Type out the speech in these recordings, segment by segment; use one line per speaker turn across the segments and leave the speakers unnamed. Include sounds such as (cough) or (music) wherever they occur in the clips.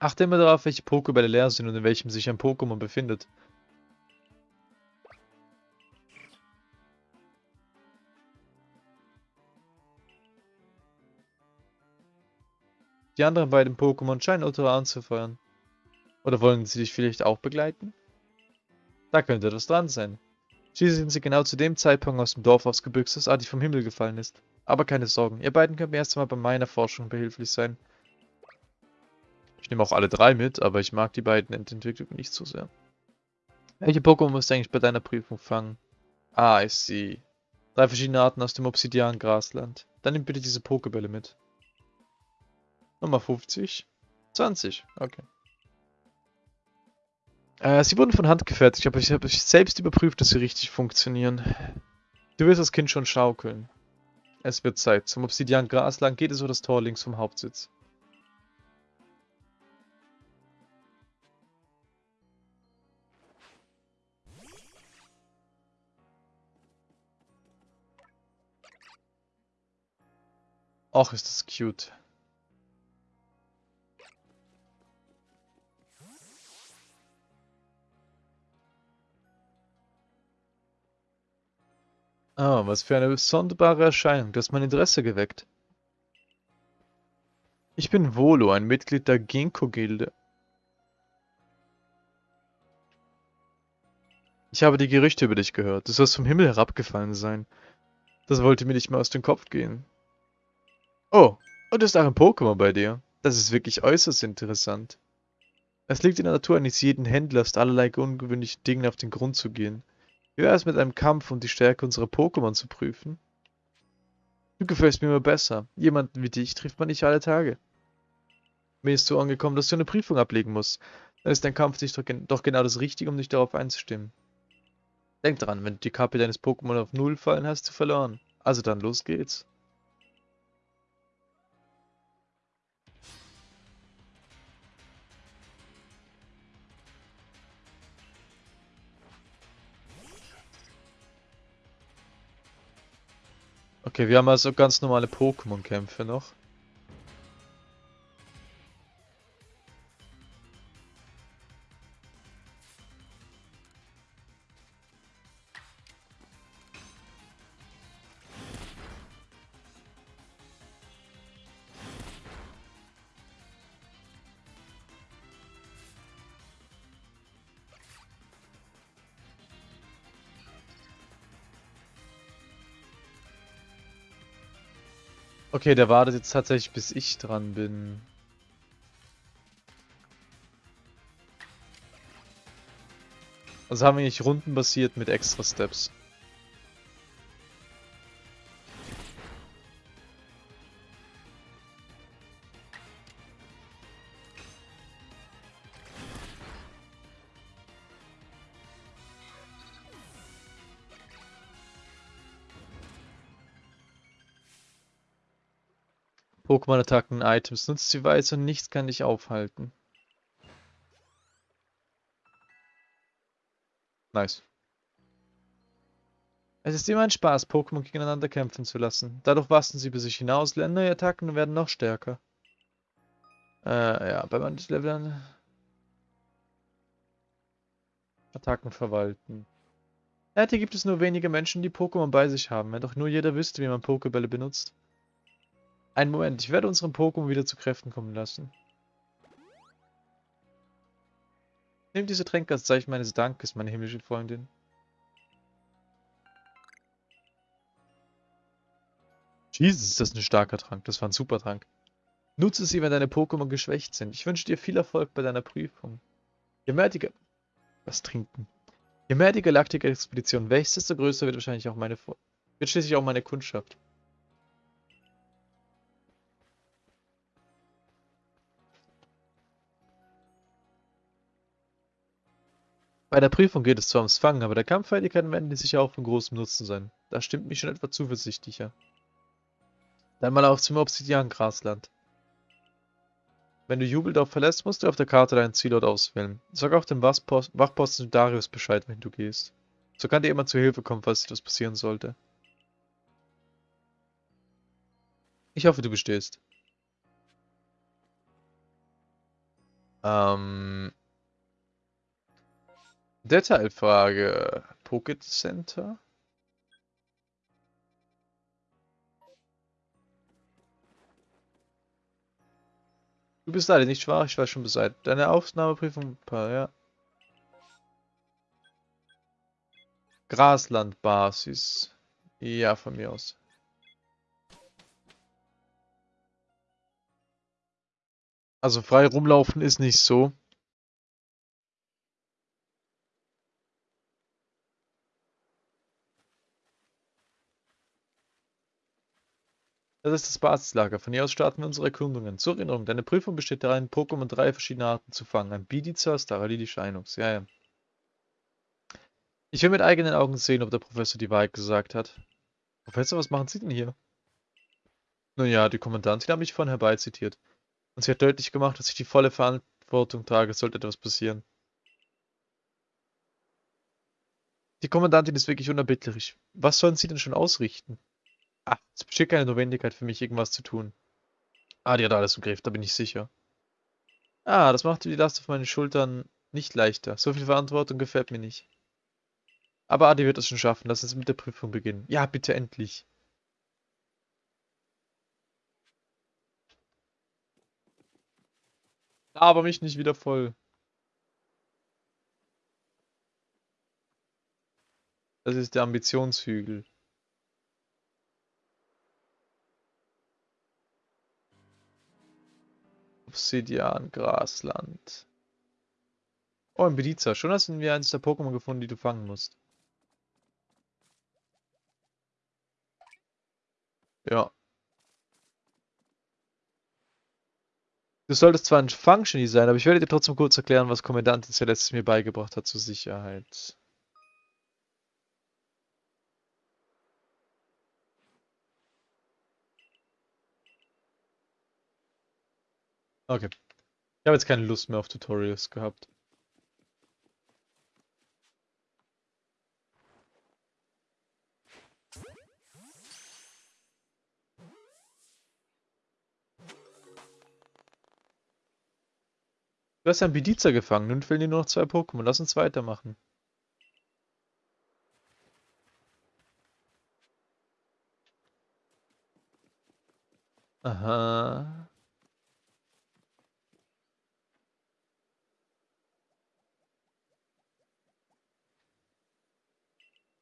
Achte immer darauf, welche Pokébälle leer sind und in welchem sich ein Pokémon befindet. Die anderen beiden Pokémon scheinen Ultra anzufeuern. Oder wollen sie dich vielleicht auch begleiten? Da könnte etwas dran sein. Schließlich sind sie genau zu dem Zeitpunkt aus dem Dorf ausgebüxt, das Adi vom Himmel gefallen ist. Aber keine Sorgen, ihr beiden könnt mir erst einmal bei meiner Forschung behilflich sein. Ich nehme auch alle drei mit, aber ich mag die beiden Entwicklungen nicht so sehr. Welche Pokémon musst du eigentlich bei deiner Prüfung fangen? Ah, ich sehe. Drei verschiedene Arten aus dem Obsidian-Grasland. Dann nimm bitte diese Pokebälle mit. Nummer 50. 20, okay. Äh, sie wurden von Hand gefertigt, aber ich habe selbst überprüft, dass sie richtig funktionieren. Du wirst das Kind schon schaukeln. Es wird Zeit. Zum Obsidian Grasland geht es über das Tor links vom Hauptsitz. Och, ist das cute. Ah, was für eine sonderbare Erscheinung. Du hast mein Interesse geweckt. Ich bin Volo, ein Mitglied der Ginkgo-Gilde. Ich habe die Gerüchte über dich gehört. Du sollst vom Himmel herabgefallen sein. Das wollte mir nicht mehr aus dem Kopf gehen. Oh, und ist auch ein Pokémon bei dir. Das ist wirklich äußerst interessant. Es liegt in der Natur eines jeden Händlers, allerlei ungewöhnlichen Dingen auf den Grund zu gehen. Wie wäre es mit einem Kampf, um die Stärke unserer Pokémon zu prüfen? Du gefällst mir immer besser. Jemanden wie dich trifft man nicht alle Tage. Mir ist so angekommen, dass du eine Prüfung ablegen musst. Dann ist dein Kampf doch, doch genau das Richtige, um dich darauf einzustimmen. Denk dran, wenn du die Kappe deines Pokémon auf Null fallen, hast du verloren. Also dann, los geht's. Okay, wir haben also ganz normale Pokémon-Kämpfe noch. Okay, der wartet jetzt tatsächlich, bis ich dran bin. Also haben wir nicht rundenbasiert mit extra Steps. Pokémon-Attacken, Items. Nutzt sie weise und nichts kann dich aufhalten. Nice. Es ist immer ein Spaß, Pokémon gegeneinander kämpfen zu lassen. Dadurch wachsen sie über sich hinaus, lernen neue Attacken und werden noch stärker. Äh, ja, bei manchen Leveln... Attacken verwalten. Ja, hier gibt es nur wenige Menschen, die Pokémon bei sich haben. Wenn doch nur jeder wüsste, wie man Pokébälle benutzt. Einen Moment, ich werde unseren Pokémon wieder zu Kräften kommen lassen. Nimm diese Tränke als Zeichen meines Dankes, meine himmlische Freundin. Jesus, ist das ein starker Trank. Das war ein super Trank. Nutze sie, wenn deine Pokémon geschwächt sind. Ich wünsche dir viel Erfolg bei deiner Prüfung. Je mehr die... Was trinken? Je mehr die Galaktik-Expedition wächst, desto größer wird wahrscheinlich auch meine... Wird schließlich auch meine Kundschaft. Bei der Prüfung geht es zwar ums Fangen, aber der Kampffertigkeiten werden die sicher auch von großem Nutzen sein. Das stimmt mich schon etwa zuversichtlicher. Dann mal auf zum Obsidian-Grasland. Wenn du Jubeldorf verlässt, musst du auf der Karte deinen Zielort auswählen. Sag auch dem Wachposten Darius Bescheid, wenn du gehst. So kann dir immer zu Hilfe kommen, falls etwas passieren sollte. Ich hoffe, du bestehst. Ähm. Detailfrage. Pocket Center? Du bist leider nicht schwach, ich weiß schon Bescheid. Deine Aufnahmeprüfung, ja. Graslandbasis. Ja, von mir aus. Also frei rumlaufen ist nicht so. Das ist das Basislager. Von hier aus starten wir unsere Erkundungen. Zur Erinnerung, deine Prüfung besteht darin, Pokémon drei verschiedene Arten zu fangen. Ein Bidizar, Staralili, Shinux. Ja, ja. Ich will mit eigenen Augen sehen, ob der Professor die Wahrheit gesagt hat. Professor, was machen Sie denn hier? Nun ja, die Kommandantin hat mich vorhin herbeizitiert. Und sie hat deutlich gemacht, dass ich die volle Verantwortung trage, sollte etwas passieren. Die Kommandantin ist wirklich unerbittlich. Was sollen Sie denn schon ausrichten? Es besteht keine Notwendigkeit für mich, irgendwas zu tun. Ah, die hat alles im Griff, da bin ich sicher. Ah, das macht die Last auf meinen Schultern nicht leichter. So viel Verantwortung gefällt mir nicht. Aber Adi wird es schon schaffen. Lass uns mit der Prüfung beginnen. Ja, bitte endlich. Aber mich nicht wieder voll. Das ist der Ambitionshügel. Obsidian, Grasland. Oh, ein Beliza. Schon hast du wir eines der Pokémon gefunden, die du fangen musst. Ja. Du solltest zwar ein Functiony sein, aber ich werde dir trotzdem kurz erklären, was Kommandantin Celeste mir beigebracht hat zur Sicherheit. Okay. Ich habe jetzt keine Lust mehr auf Tutorials gehabt. Du hast ja einen Bediza gefangen, nun fehlen dir nur noch zwei Pokémon. Lass uns weitermachen. Aha.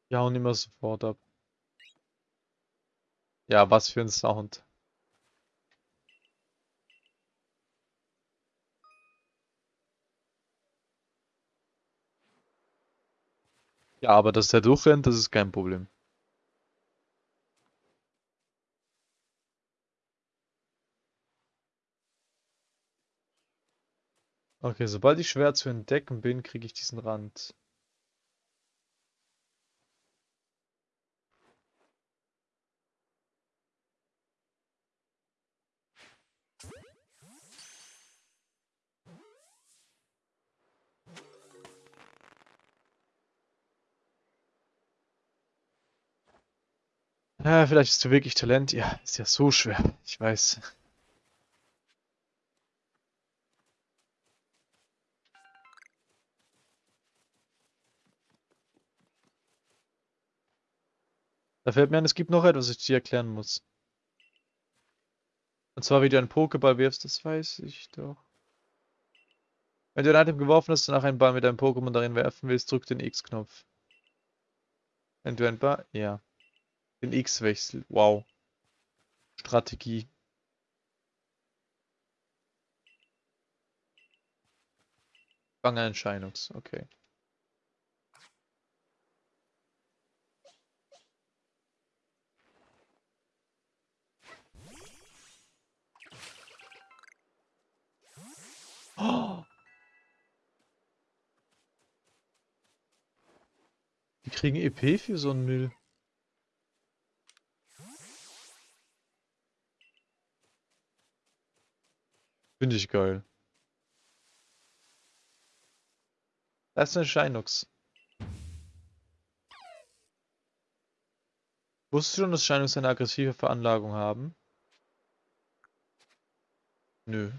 Ja, und immer sofort ab. Ja, was für ein Sound. Ja, aber dass der durchrennt, das ist kein Problem. Okay, sobald ich schwer zu entdecken bin, kriege ich diesen Rand. Ja, vielleicht ist du wirklich Talent. Ja, ist ja so schwer. Ich weiß. Da fällt mir ein, es gibt noch etwas, was ich dir erklären muss. Und zwar, wie du einen Pokéball wirfst, das weiß ich doch. Wenn du ein Item geworfen hast und nach einen Ball mit einem Pokémon darin werfen willst, drück den X-Knopf. Wenn du ein Ball... Ja. Den X-Wechsel. Wow. Strategie. Fangerscheinungs. Okay. (gasps) Oh. Kriegen EP für so einen Müll. Finde ich geil. Das ist eine Shinox. Wusstest du schon, dass Shinox eine aggressive Veranlagung haben? Nö.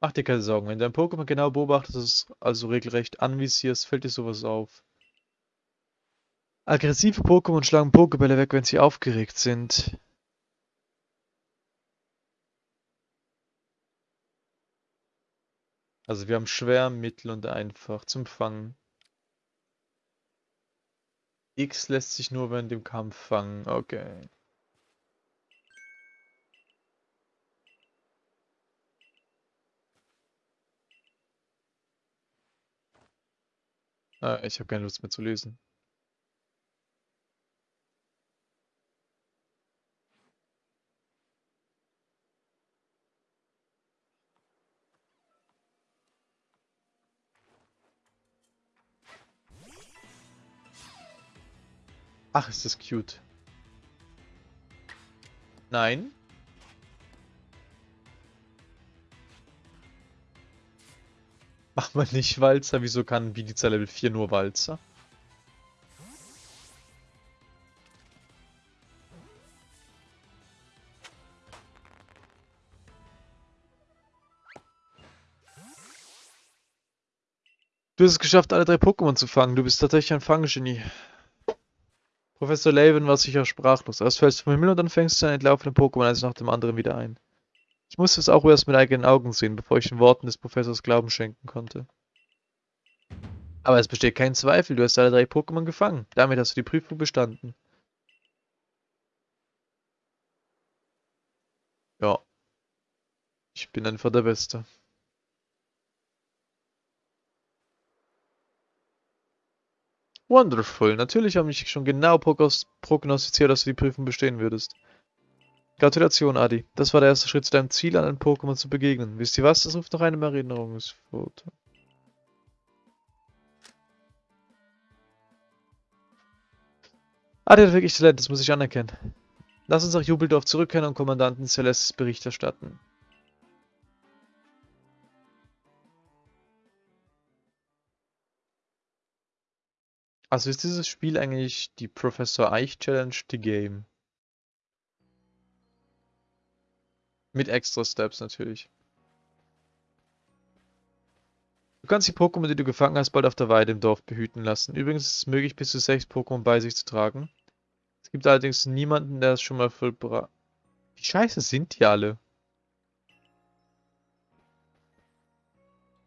Mach dir keine Sorgen, wenn du ein Pokémon genau beobachtest, also regelrecht anvisierst, fällt dir sowas auf. Aggressive Pokémon schlagen Pokébälle weg, wenn sie aufgeregt sind. Also wir haben schwer, mittel und einfach zum Fangen. X lässt sich nur während dem Kampf fangen. Okay. Ah, ich habe keine Lust mehr zu lesen. Ach, ist das cute. Nein. Mach mal nicht Walzer. Wieso kann Biliza Level 4 nur Walzer? Du hast es geschafft, alle drei Pokémon zu fangen. Du bist tatsächlich ein Fanggenie. Professor Laven war sicher sprachlos. Erst fällst du vom Himmel und dann fängst du einen entlaufenden Pokémon eins nach dem anderen wieder ein. Ich musste es auch erst mit eigenen Augen sehen, bevor ich den Worten des Professors Glauben schenken konnte. Aber es besteht kein Zweifel, du hast alle drei Pokémon gefangen. Damit hast du die Prüfung bestanden. Ja. Ich bin einfach der Beste. Wonderful. Natürlich habe ich schon genau prognostiziert, dass du die Prüfung bestehen würdest. Gratulation, Adi. Das war der erste Schritt zu deinem Ziel, an einem Pokémon zu begegnen. Wisst ihr was? Das ruft noch einem Erinnerungsfoto. Adi hat wirklich Talent, das muss ich anerkennen. Lass uns nach Jubeldorf zurückkehren und Kommandanten Celestes Bericht erstatten. Also ist dieses Spiel eigentlich die Professor Eich Challenge The Game? Mit extra Steps natürlich. Du kannst die Pokémon, die du gefangen hast, bald auf der Weide im Dorf behüten lassen. Übrigens ist es möglich, bis zu sechs Pokémon bei sich zu tragen. Es gibt allerdings niemanden, der es schon mal vollbracht. Wie scheiße sind die alle?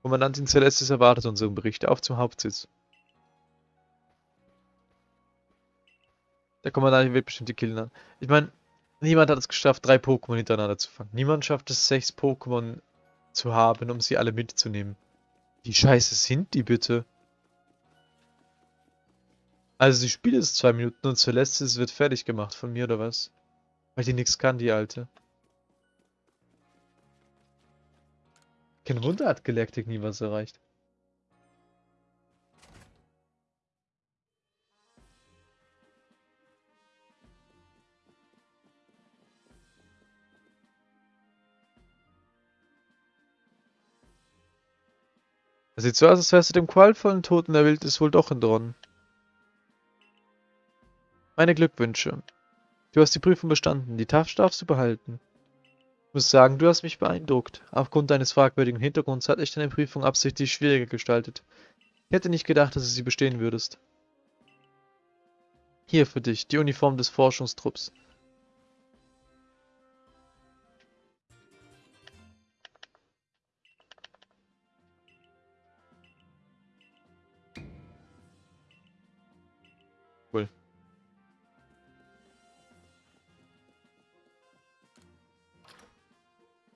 Kommandantin Celestis erwartet unseren Bericht. Auf zum Hauptsitz. Der Kommandant wird bestimmt die Killen Ich meine, niemand hat es geschafft, drei Pokémon hintereinander zu fangen. Niemand schafft es, sechs Pokémon zu haben, um sie alle mitzunehmen. Wie scheiße sind die bitte? Also sie spielt es zwei Minuten und Celestis wird fertig gemacht von mir oder was? Weil die nichts kann, die Alte. Kein Wunder hat Galactic nie was erreicht. Es sieht so aus, als wärst du dem qualvollen Toten der Wildnis wohl doch entronnen. Meine Glückwünsche. Du hast die Prüfung bestanden, die Taft darfst du behalten. Ich muss sagen, du hast mich beeindruckt. Aufgrund deines fragwürdigen Hintergrunds hatte ich deine Prüfung absichtlich schwieriger gestaltet. Ich hätte nicht gedacht, dass du sie bestehen würdest. Hier für dich, die Uniform des Forschungstrupps.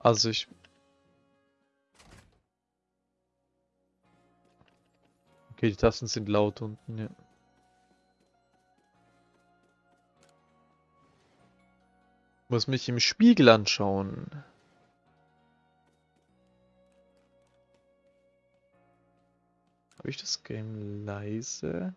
Also ich... Okay, die Tasten sind laut unten, ja. Muss mich im Spiegel anschauen. Habe ich das Game leise?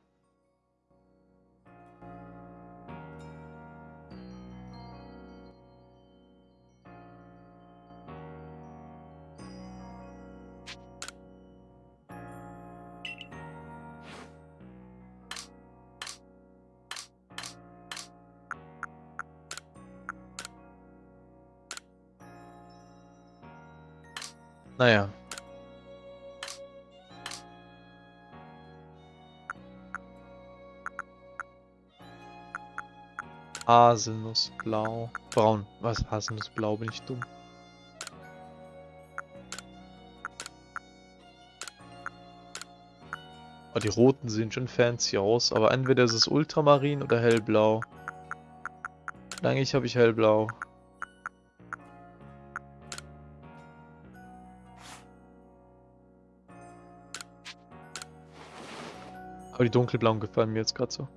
Naja. Haselnussblau. Braun. Was? Haselnussblau? Bin ich dumm? Oh, die roten sehen schon fancy aus, aber entweder ist es Ultramarin oder hellblau. Eigentlich habe ich hellblau. Aber die dunkelblauen gefallen mir jetzt gerade so.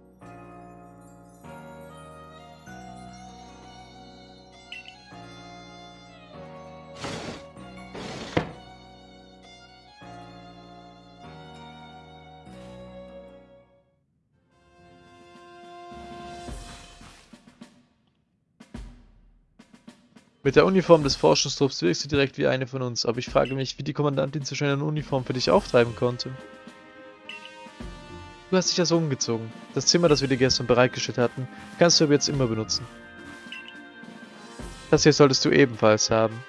Mit der Uniform des Forschungstrupps wirkst du direkt wie eine von uns, aber ich frage mich, wie die Kommandantin so schnell eine Uniform für dich auftreiben konnte. Du hast dich ja so umgezogen. Das Zimmer, das wir dir gestern bereitgestellt hatten, kannst du aber jetzt immer benutzen. Das hier solltest du ebenfalls haben.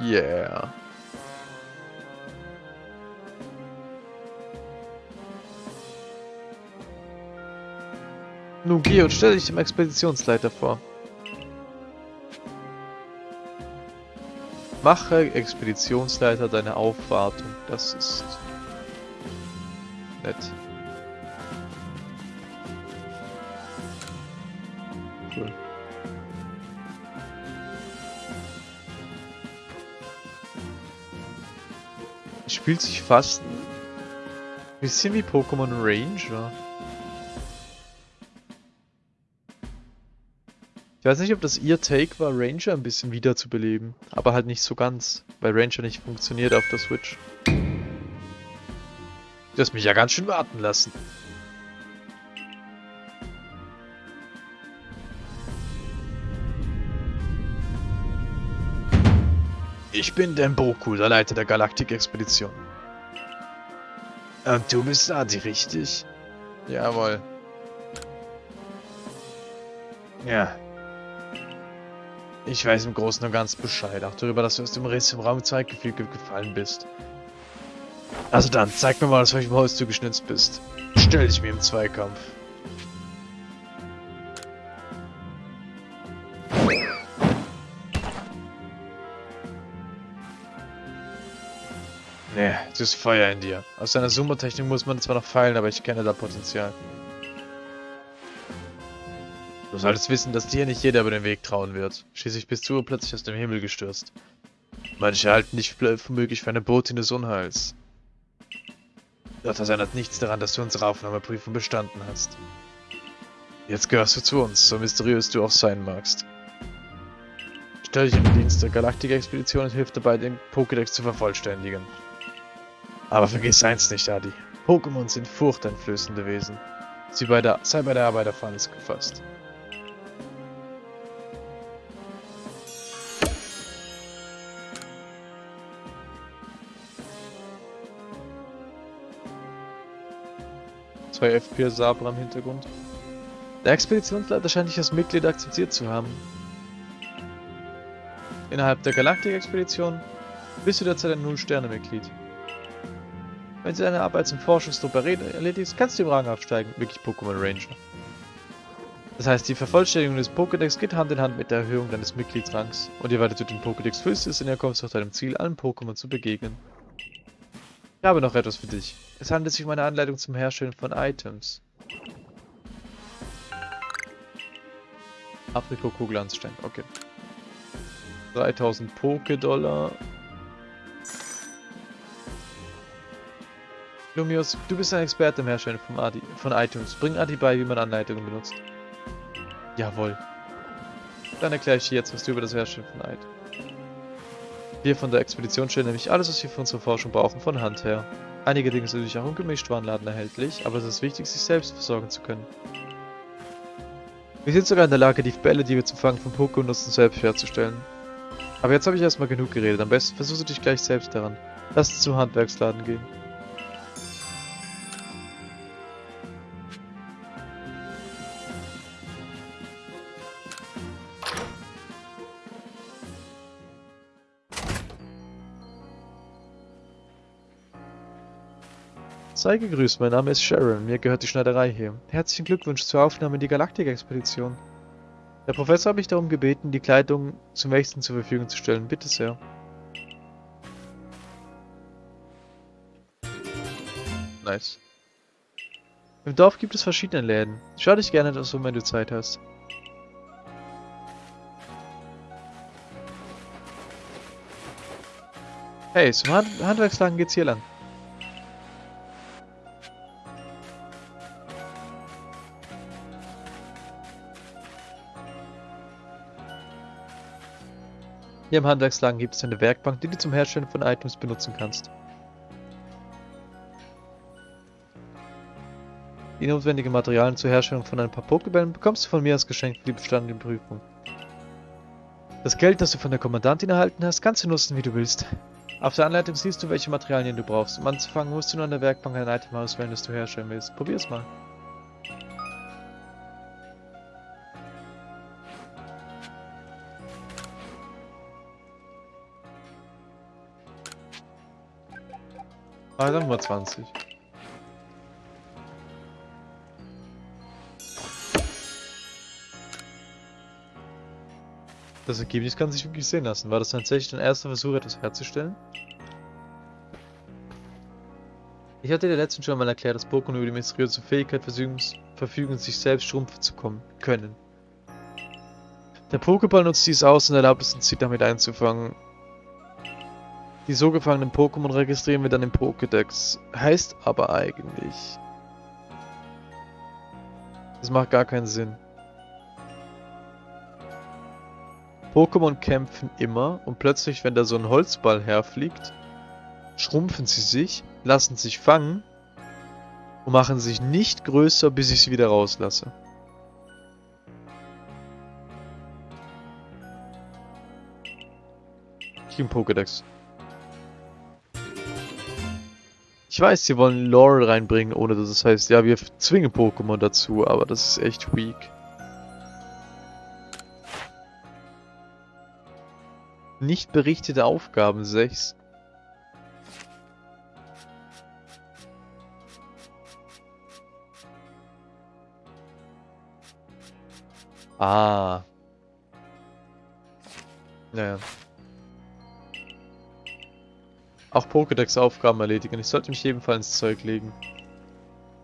Yeah. Nun geh und stell dich dem Expeditionsleiter vor. Mache Expeditionsleiter deine Aufwartung. Das ist nett. Cool. Spielt sich fast ein bisschen wie Pokémon Ranger. Weiß nicht, ob das ihr Take war, Ranger ein bisschen wiederzubeleben. Aber halt nicht so ganz, weil Ranger nicht funktioniert auf der Switch. Du hast mich ja ganz schön warten lassen. Ich bin Demboku, der Leiter der Galaktik-Expedition. Und du bist Adi, richtig? Jawohl. Ja, ich weiß im Großen und Ganzen Bescheid, auch darüber, dass du aus dem Riss im Raum 2 Gefüge gefallen bist. Also dann, zeig mir mal, aus welchem Holz du geschnitzt bist. Stell dich mir im Zweikampf. Nee, du hast Feuer in dir. Aus deiner Sumo-Technik muss man zwar noch feilen, aber ich kenne da Potenzial. Du solltest wissen, dass dir nicht jeder über den Weg trauen wird. Schließlich bist du plötzlich aus dem Himmel gestürzt. Manche halten dich für möglich für eine Botin des Unheils. Doch das ändert nichts daran, dass du unsere Aufnahmeprüfung bestanden hast. Jetzt gehörst du zu uns, so mysteriös du auch sein magst. Stell dich den Dienst der Galaktik-Expedition und hilf dabei, den Pokédex zu vervollständigen. Aber vergiss eins nicht, Adi. Pokémon sind furchteinflößende Wesen. Sie bei der, sei bei der Arbeit auf alles gefasst. Zwei FPS-Saber im Hintergrund. Der Expeditionsleiter scheint dich als Mitglied akzeptiert zu haben. Innerhalb der Galaktik-Expedition bist du derzeit ein Null-Sterne-Mitglied. Wenn du deine Arbeit zum Forschungstrupp erledigst, kannst du im Rang aufsteigen, wirklich Pokémon Ranger. Das heißt, die Vervollständigung des Pokédex geht Hand in Hand mit der Erhöhung deines Mitgliedsrangs. Und je weiter du den Pokédex füllst, desto näher kommst du auch deinem Ziel, allen Pokémon zu begegnen. Ich habe noch etwas für dich. Es handelt sich um eine Anleitung zum Herstellen von Items. Aprikot-Kugelanstein, okay. 3000 Poké-Dollar. Lumios, du bist ein Experte im Herstellen von, Adi, von Items. Bring Adi bei, wie man Anleitungen benutzt. Jawohl. Dann erkläre ich dir jetzt, was du über das Herstellen von Items. Wir von der Expedition stellen nämlich alles, was wir für unsere Forschung brauchen, von Hand her. Einige Dinge sind natürlich auch im Gemischtwarenladen erhältlich, aber es ist wichtig, sich selbst versorgen zu können. Wir sind sogar in der Lage, die Bälle, die wir zum Fangen von Poké nutzen, selbst herzustellen. Aber jetzt habe ich erstmal genug geredet, am besten versuchst du dich gleich selbst daran. Lass uns zum Handwerksladen gehen. Sei gegrüßt, mein Name ist Sharon, mir gehört die Schneiderei hier. Herzlichen Glückwunsch zur Aufnahme in die Galaktik-Expedition. Der Professor hat mich darum gebeten, die Kleidung zum Wechseln zur Verfügung zu stellen. Bitte sehr. Nice. Im Dorf gibt es verschiedene Läden. Schau dich gerne das um, wenn du Zeit hast. Hey, zum Hand Handwerksladen geht's hier lang. Hier im Handwerksladen gibt es eine Werkbank, die du zum Herstellen von Items benutzen kannst. Die notwendigen Materialien zur Herstellung von ein paar Pokebällen bekommst du von mir als Geschenk für die bestandene Prüfung. Das Geld, das du von der Kommandantin erhalten hast, kannst du nutzen, wie du willst. Auf der Anleitung siehst du, welche Materialien du brauchst. Um anzufangen, musst du nur an der Werkbank ein Item auswählen, das du herstellen willst. Probier's mal. Ah, dann mal 20. Das Ergebnis kann sich wirklich sehen lassen. War das tatsächlich dein erster Versuch, etwas herzustellen? Ich hatte dir letztens schon mal erklärt, dass Pokémon über die mysteriöse Fähigkeit verfügen, sich selbst schrumpfen zu kommen können. Der Pokéball nutzt dies aus und erlaubt es uns, sie damit einzufangen. Die so gefangenen Pokémon registrieren wir dann im Pokédex. Heißt aber eigentlich... Das macht gar keinen Sinn. Pokémon kämpfen immer und plötzlich, wenn da so ein Holzball herfliegt, schrumpfen sie sich, lassen sich fangen und machen sich nicht größer, bis ich sie wieder rauslasse. Team Pokédex. Ich weiß, sie wollen Lore reinbringen, ohne dass es heißt, ja, wir zwingen Pokémon dazu, aber das ist echt weak. Nicht berichtete Aufgaben 6. Ah. Naja. Auch Pokédex-Aufgaben erledigen. Ich sollte mich ebenfalls ins Zeug legen.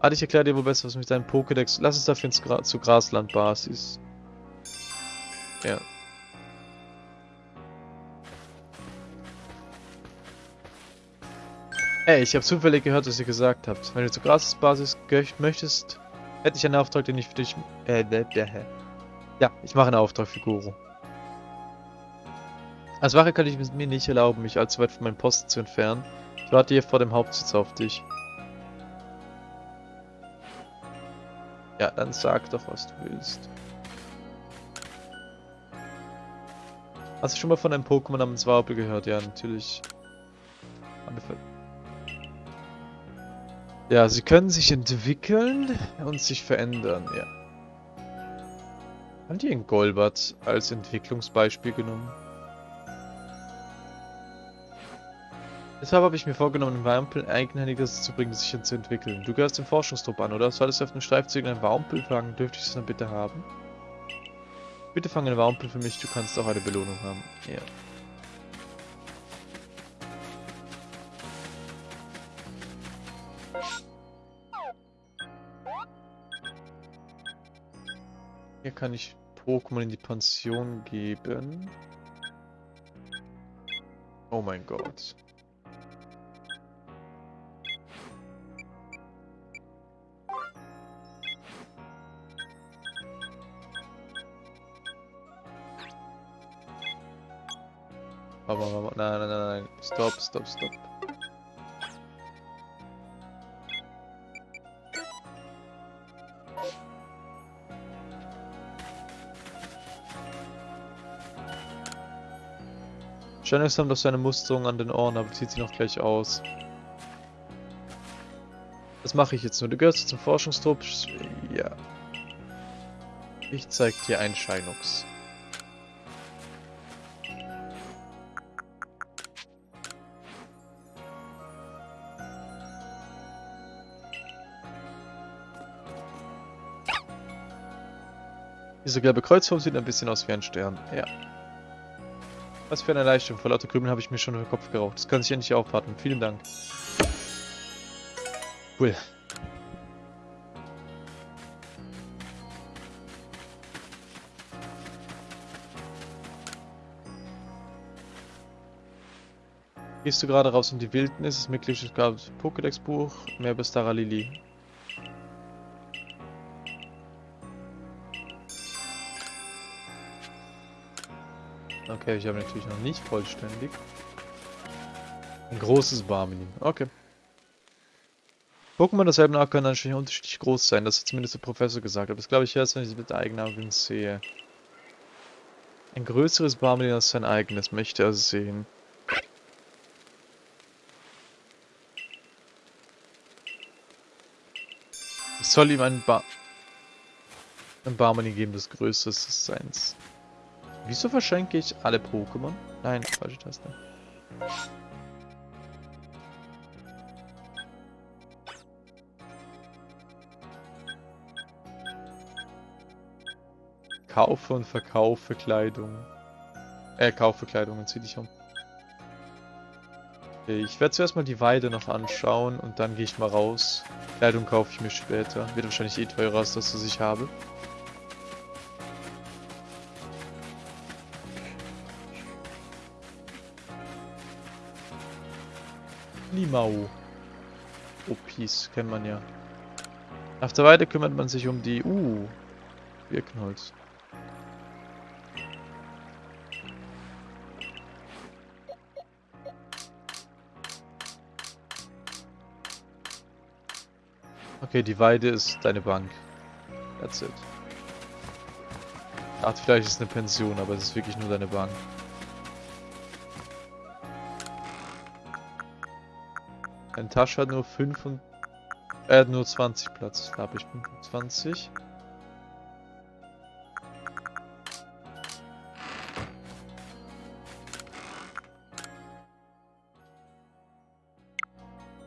Ah, ich erkläre dir wohl besser, was mit deinem Pokédex... Lass uns dafür ins Gra zu Grasland-Basis. Ja. Ey, ich habe zufällig gehört, was ihr gesagt habt. Wenn du zur Grasbasis möchtest, hätte ich einen Auftrag, den ich für dich... Äh, Ja, ich mache einen Auftrag für Guru. Als Wache kann ich mir nicht erlauben, mich allzu weit von meinem Posten zu entfernen. Ich warte hier vor dem Hauptsitz auf dich. Ja, dann sag doch, was du willst. Hast du schon mal von einem Pokémon namens Warble gehört? Ja, natürlich. Ja, sie können sich entwickeln und sich verändern, ja. Haben die einen Golbat als Entwicklungsbeispiel genommen? Deshalb habe ich mir vorgenommen, einen Warmpel eigenhändiges zu bringen, sich zu entwickeln. Du gehörst dem Forschungstrupp an, oder? Solltest du auf dem Streifzügen einen Warmpel fangen, dürfte ich es dann bitte haben? Bitte fange einen Warmpel für mich, du kannst auch eine Belohnung haben. Ja. Hier kann ich Pokémon in die Pension geben. Oh mein Gott. Aber, nein, nein, nein, nein. Stop, stop, stop. Janice hat doch seine Musterung an den Ohren, aber zieht sie noch gleich aus. Das mache ich jetzt nur. Du gehörst zum Forschungstrupp. Ja. Ich zeig dir ein Scheinux. Diese gelbe Kreuzform sieht ein bisschen aus wie ein Stern. Ja. Was für eine Erleichterung. Vor lauter Krümeln habe ich mir schon den Kopf geraucht. Das kann sich endlich aufwarten. Vielen Dank. Cool. Gehst du gerade raus in die Wildnis? Es Mitglied gab Pokédex-Buch, mehr bis Lili. Okay, ich habe natürlich noch nicht vollständig. Ein großes Barmini. Okay. Pokémon derselben Art können anscheinend unterschiedlich groß sein, das hat zumindest der Professor gesagt. Aber das glaube ich erst, wenn ich es mit eigenen Augen sehe. Ein größeres Barmini als sein eigenes möchte er sehen. Ich soll ihm ein Bar... Ein Barmani geben, das größte ist seins. Wieso verschenke ich alle Pokémon? Nein, falsche Taste. Kaufe und verkaufe Kleidung. Äh, kaufe Kleidung zieh dich um. Okay, ich werde zuerst mal die Weide noch anschauen und dann gehe ich mal raus. Kleidung kaufe ich mir später. Wird wahrscheinlich eh teurer als das, was ich habe. Limau. Opis, kennt man ja. Auf der Weide kümmert man sich um die... Uh, Birkenholz. Okay, die Weide ist deine Bank. That's it. Ach, vielleicht ist es eine Pension, aber es ist wirklich nur deine Bank. Eine Tasche hat nur 5 und... Er hat nur 20 Platz. Habe ich 25.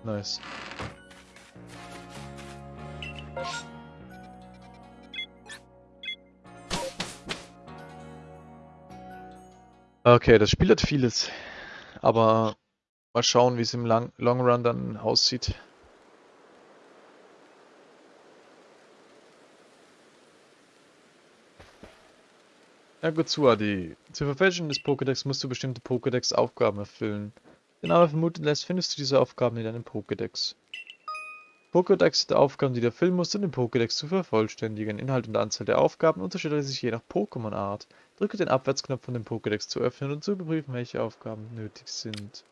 Nice. Okay, das Spiel hat vieles. Aber Mal schauen, wie es im Long, Long Run dann aussieht. Ja gut zu, Adi. Zur Verfälschung des Pokédex musst du bestimmte Pokédex-Aufgaben erfüllen. Den aber vermuten lässt, findest du diese Aufgaben in deinem Pokédex. Pokédex sind Aufgaben, die du erfüllen musst, um den Pokédex zu vervollständigen. Inhalt und Anzahl der Aufgaben unterscheiden sich je nach Pokémon-Art. Drücke den Abwärtsknopf, um den Pokédex zu öffnen und zu überprüfen, welche Aufgaben nötig sind.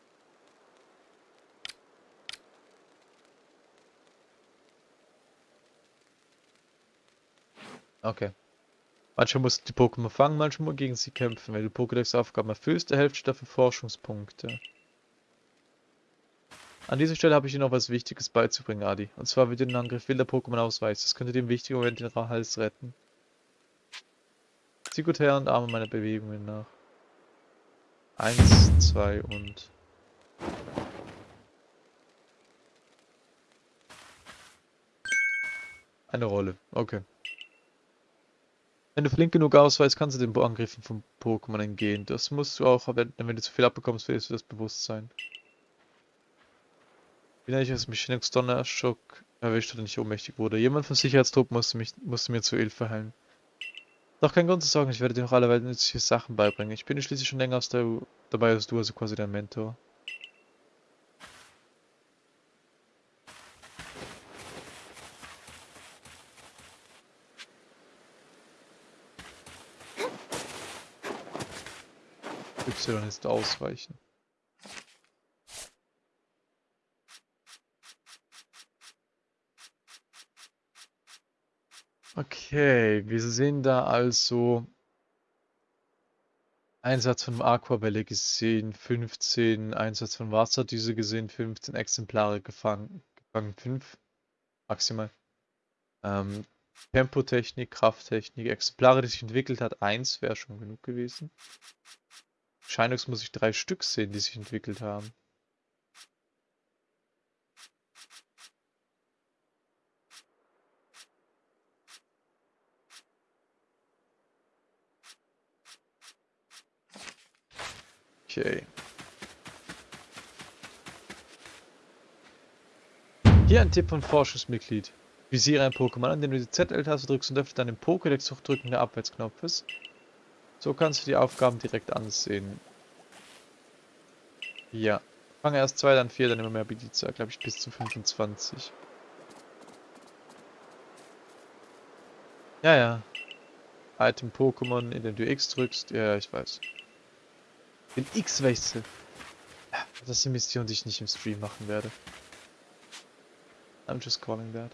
Okay. Manchmal musst du die Pokémon fangen, manchmal gegen sie kämpfen. Wenn du Pokédex-Aufgaben erfüllst, erhältst du dafür Forschungspunkte. An dieser Stelle habe ich dir noch was Wichtiges beizubringen, Adi. Und zwar, wie du den Angriff wilder Pokémon ausweichst. Das könnte dir im wichtigen Moment den Hals retten. Zieh gut her und arme meine Bewegungen nach. Eins, zwei und... Eine Rolle, okay. Wenn du flink genug ausweist, kannst du den Angriffen von Pokémon entgehen. Das musst du auch, wenn, wenn du zu viel abbekommst, verlierst du das Bewusstsein. Wie nenne ich es mich Shinx Donnerschock erwischt und nicht ohnmächtig wurde. Jemand von Sicherheitstruppen musste, mich, musste mir zu Hilfe heilen. Doch kein Grund zu sagen, ich werde dir noch alle Welt nützliche Sachen beibringen. Ich bin schließlich schon länger aus der, dabei als du, also quasi dein Mentor. Y ist ausweichen. Okay, wir sehen da also Einsatz von Aquabälle gesehen, 15, Einsatz von Wasserdüse gesehen, 15 Exemplare gefangen, gefangen 5 maximal. Ähm, Tempotechnik, Krafttechnik, Exemplare, die sich entwickelt hat, 1 wäre schon genug gewesen. Scheinungs muss ich drei Stück sehen, die sich entwickelt haben. Okay. Hier ein Tipp von Forschungsmitglied. Visiere ein Pokémon, an dem du die ZL-Taste drückst und öffne dann den Pokédex-Hochdrücken der Abwärtsknopfes. So kannst du die Aufgaben direkt ansehen. Ja. Fange erst zwei, dann vier, dann immer mehr Bediza. Glaube ich bis zu 25. Ja, ja. Item Pokémon, in dem du X drückst. Ja, ich weiß. Den X-Wechsel. Das ist eine Mission, die ich nicht im Stream machen werde. I'm just calling that.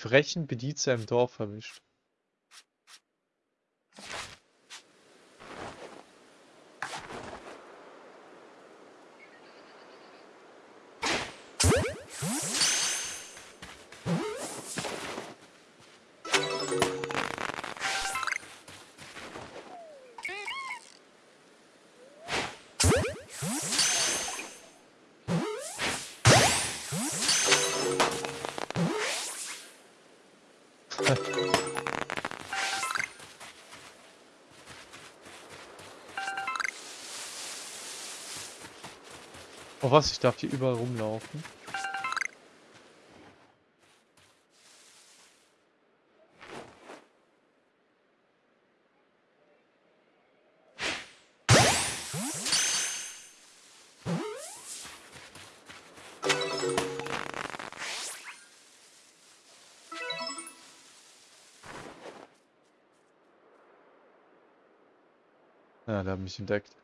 Frechen Bedienzer im Dorf erwischt. Oh was, ich darf hier überall rumlaufen. Ja, der hat mich entdeckt.